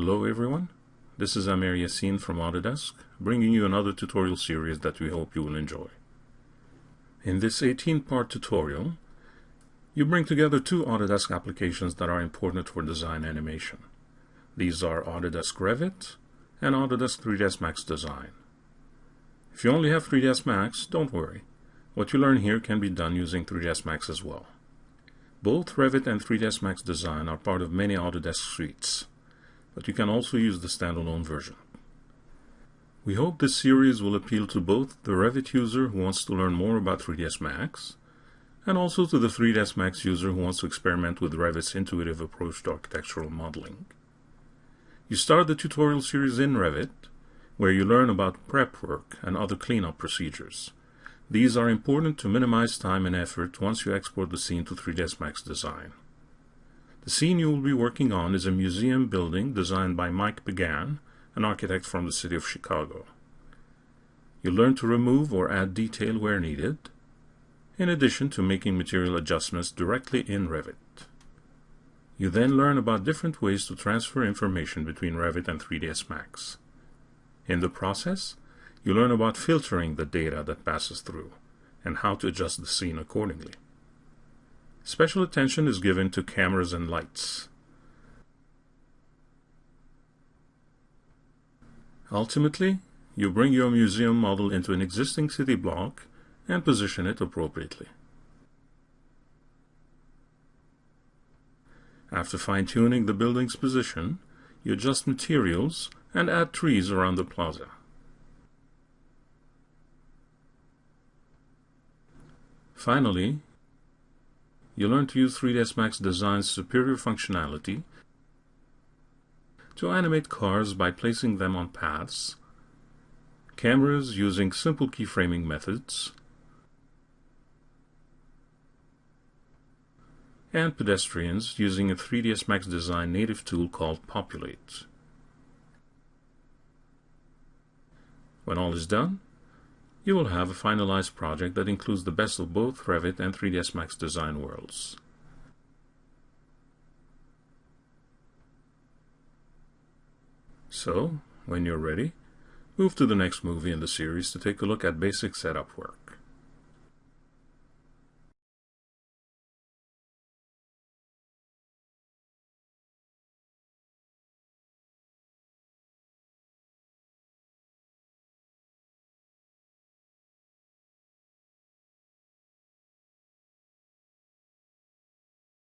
Hello everyone, this is Amer Yassin from Autodesk, bringing you another tutorial series that we hope you will enjoy. In this 18-part tutorial, you bring together two Autodesk applications that are important for design animation. These are Autodesk Revit and Autodesk 3ds Max Design. If you only have 3ds Max, don't worry. What you learn here can be done using 3ds Max as well. Both Revit and 3ds Max Design are part of many Autodesk suites but you can also use the standalone version. We hope this series will appeal to both the Revit user who wants to learn more about 3ds Max and also to the 3ds Max user who wants to experiment with Revit's intuitive approach to architectural modeling. You start the tutorial series in Revit, where you learn about prep work and other cleanup procedures. These are important to minimize time and effort once you export the scene to 3ds Max Design. The scene you will be working on is a museum building designed by Mike Began, an architect from the city of Chicago. You learn to remove or add detail where needed, in addition to making material adjustments directly in Revit. You then learn about different ways to transfer information between Revit and 3ds Max. In the process, you learn about filtering the data that passes through and how to adjust the scene accordingly. Special attention is given to cameras and lights. Ultimately, you bring your museum model into an existing city block and position it appropriately. After fine-tuning the building's position, you adjust materials and add trees around the plaza. Finally, you learn to use 3ds Max Design's superior functionality to animate cars by placing them on paths, cameras using simple keyframing methods, and pedestrians using a 3ds Max Design native tool called Populate. When all is done, you will have a finalized project that includes the best of both Revit and 3ds Max design worlds. So, when you're ready, move to the next movie in the series to take a look at basic setup work.